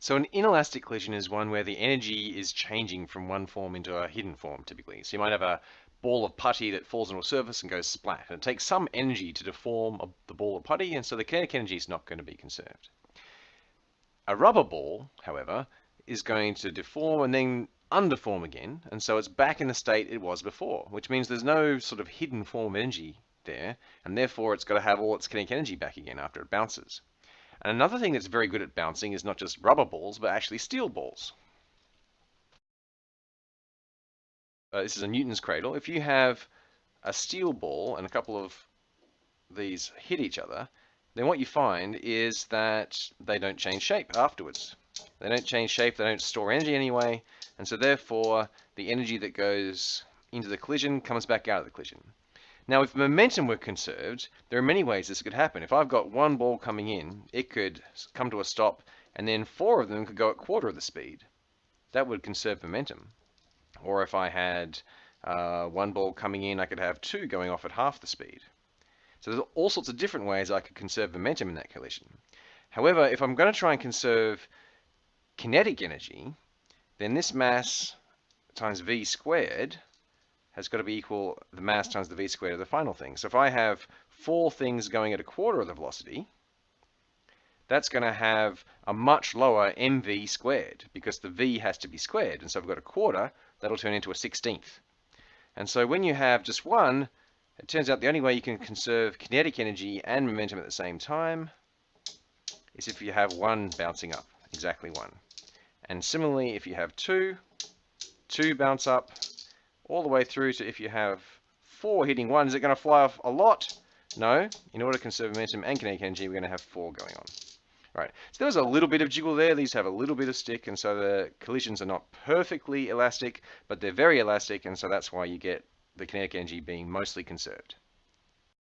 So an inelastic collision is one where the energy is changing from one form into a hidden form, typically. So you might have a ball of putty that falls on a surface and goes splat. And it takes some energy to deform the ball of putty, and so the kinetic energy is not going to be conserved. A rubber ball, however, is going to deform and then undeform again, and so it's back in the state it was before, which means there's no sort of hidden form of energy there, and therefore it's got to have all its kinetic energy back again after it bounces. And another thing that's very good at bouncing is not just rubber balls, but actually steel balls. Uh, this is a Newton's cradle. If you have a steel ball and a couple of these hit each other, then what you find is that they don't change shape afterwards. They don't change shape, they don't store energy anyway, and so therefore the energy that goes into the collision comes back out of the collision. Now if momentum were conserved, there are many ways this could happen. If I've got one ball coming in, it could come to a stop and then four of them could go at quarter of the speed. That would conserve momentum. Or if I had uh, one ball coming in, I could have two going off at half the speed. So there's all sorts of different ways I could conserve momentum in that collision. However, if I'm going to try and conserve kinetic energy, then this mass times v squared has got to be equal the mass times the v squared of the final thing. So if I have four things going at a quarter of the velocity, that's going to have a much lower mv squared because the v has to be squared. And so I've got a quarter, that'll turn into a sixteenth. And so when you have just one, it turns out the only way you can conserve kinetic energy and momentum at the same time is if you have one bouncing up, exactly one. And similarly, if you have two, two bounce up, all the way through to if you have four hitting one, is it going to fly off a lot? No. In order to conserve momentum and kinetic energy, we're going to have four going on. Right, so there was a little bit of jiggle there. These have a little bit of stick, and so the collisions are not perfectly elastic, but they're very elastic, and so that's why you get the kinetic energy being mostly conserved.